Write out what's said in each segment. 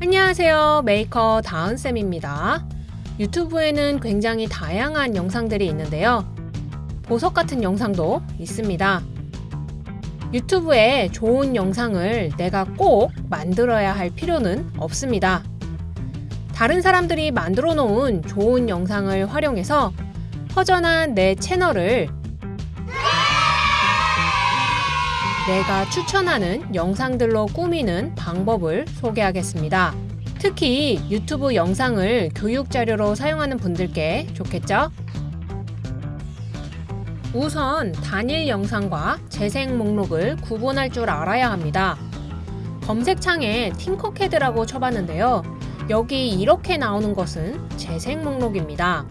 안녕하세요. 메이커 다은쌤입니다. 유튜브에는 굉장히 다양한 영상들이 있는데요. 보석 같은 영상도 있습니다. 유튜브에 좋은 영상을 내가 꼭 만들어야 할 필요는 없습니다. 다른 사람들이 만들어 놓은 좋은 영상을 활용해서 허전한 내 채널을 내가 추천하는 영상들로 꾸미는 방법을 소개하겠습니다. 특히 유튜브 영상을 교육 자료로 사용하는 분들께 좋겠죠? 우선 단일 영상과 재생 목록을 구분할 줄 알아야 합니다. 검색창에 팅커캐드라고 쳐봤는데요. 여기 이렇게 나오는 것은 재생 목록입니다.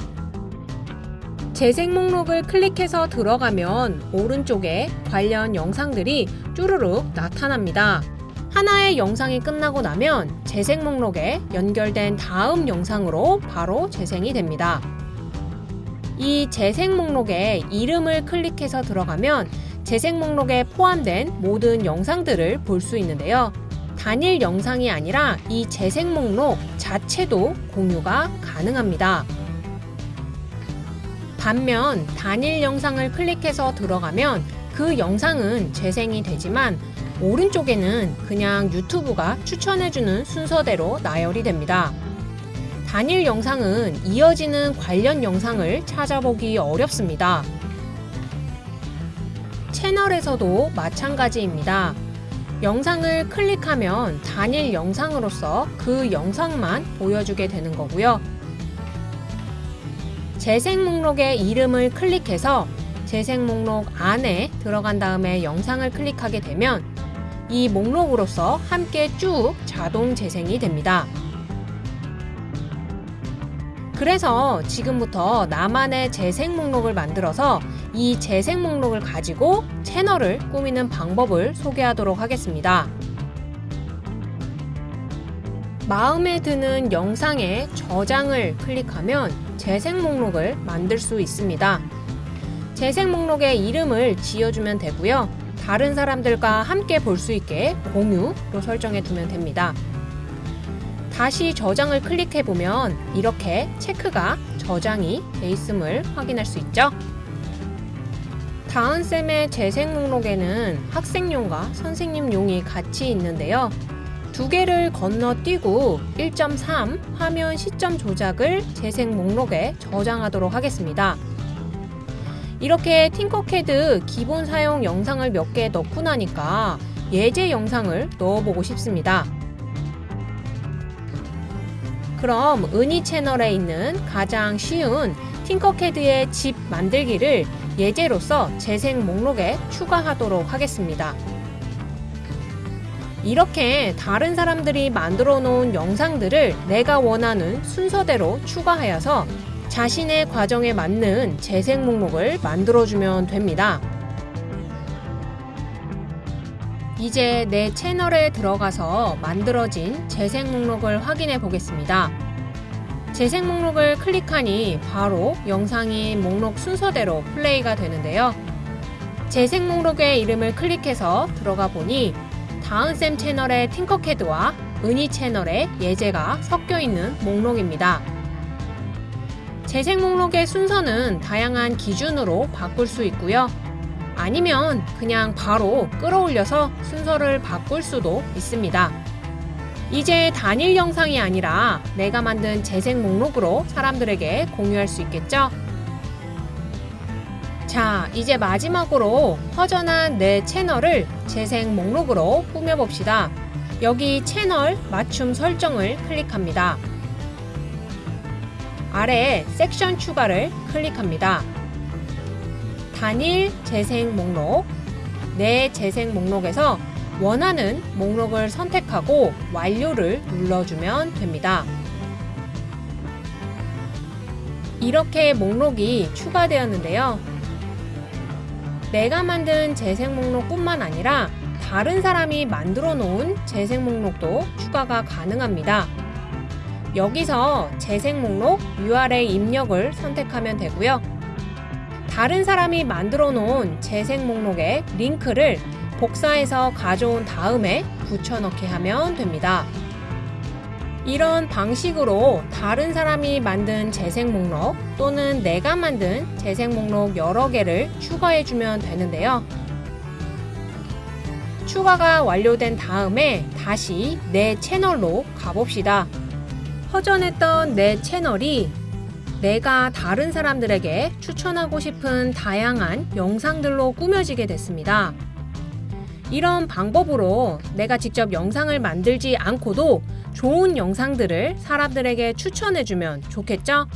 재생 목록을 클릭해서 들어가면 오른쪽에 관련 영상들이 쭈루룩 나타납니다. 하나의 영상이 끝나고 나면 재생 목록에 연결된 다음 영상으로 바로 재생이 됩니다. 이 재생 목록에 이름을 클릭해서 들어가면 재생 목록에 포함된 모든 영상들을 볼 수 있는데요. 단일 영상이 아니라 이 재생 목록 자체도 공유가 가능합니다. 반면 단일 영상을 클릭해서 들어가면 그 영상은 재생이 되지만 오른쪽에는 그냥 유튜브가 추천해주는 순서대로 나열이 됩니다. 단일 영상은 이어지는 관련 영상을 찾아보기 어렵습니다. 채널에서도 마찬가지입니다. 영상을 클릭하면 단일 영상으로서 그 영상만 보여주게 되는 거고요. 재생 목록의 이름을 클릭해서 재생 목록 안에 들어간 다음에 영상을 클릭하게 되면 이 목록으로서 함께 쭉 자동 재생이 됩니다. 그래서 지금부터 나만의 재생 목록을 만들어서 이 재생 목록을 가지고 채널을 꾸미는 방법을 소개하도록 하겠습니다. 마음에 드는 영상의 저장을 클릭하면 재생 목록을 만들 수 있습니다. 재생 목록의 이름을 지어주면 되고요. 다른 사람들과 함께 볼 수 있게 공유로 설정해 두면 됩니다. 다시 저장을 클릭해 보면 이렇게 체크가 저장이 돼 있음을 확인할 수 있죠. 다은쌤의 재생 목록에는 학생용과 선생님용이 같이 있는데요. 두 개를 건너뛰고 1.3 화면 시점 조작을 재생 목록에 저장하도록 하겠습니다. 이렇게 팅커캐드 기본 사용 영상을 몇 개 넣고 나니까 예제 영상을 넣어보고 싶습니다. 그럼 은희 채널에 있는 가장 쉬운 팅커캐드의 집 만들기를 예제로서 재생 목록에 추가하도록 하겠습니다. 이렇게 다른 사람들이 만들어 놓은 영상들을 내가 원하는 순서대로 추가하여서 자신의 과정에 맞는 재생 목록을 만들어주면 됩니다. 이제 내 채널에 들어가서 만들어진 재생 목록을 확인해 보겠습니다. 재생 목록을 클릭하니 바로 영상이 목록 순서대로 플레이가 되는데요. 재생 목록의 이름을 클릭해서 들어가 보니 다은쌤 채널의 팅커캐드와 은희 채널의 예제가 섞여 있는 목록입니다. 재생 목록의 순서는 다양한 기준으로 바꿀 수 있고요. 아니면 그냥 바로 끌어올려서 순서를 바꿀 수도 있습니다. 이제 단일 영상이 아니라 내가 만든 재생 목록으로 사람들에게 공유할 수 있겠죠? 자, 이제 마지막으로 허전한 내 채널을 재생 목록으로 꾸며봅시다. 여기 채널 맞춤 설정을 클릭합니다. 아래 섹션 추가를 클릭합니다. 단일 재생 목록 내 재생 목록에서 원하는 목록을 선택하고 완료를 눌러주면 됩니다. 이렇게 목록이 추가되었는데요. 내가 만든 재생 목록뿐만 아니라 다른 사람이 만들어 놓은 재생 목록도 추가가 가능합니다. 여기서 재생 목록 URL 입력을 선택하면 되고요. 다른 사람이 만들어 놓은 재생 목록의 링크를 복사해서 가져온 다음에 붙여넣기 하면 됩니다. 이런 방식으로 다른 사람이 만든 재생 목록 또는 내가 만든 재생 목록 여러 개를 추가해 주면 되는데요. 추가가 완료된 다음에 다시 내 채널로 가봅시다. 허전했던 내 채널이 내가 다른 사람들에게 추천하고 싶은 다양한 영상들로 꾸며지게 됐습니다. 이런 방법으로 내가 직접 영상을 만들지 않고도 좋은 영상들을 사람들에게 추천해주면 좋겠죠?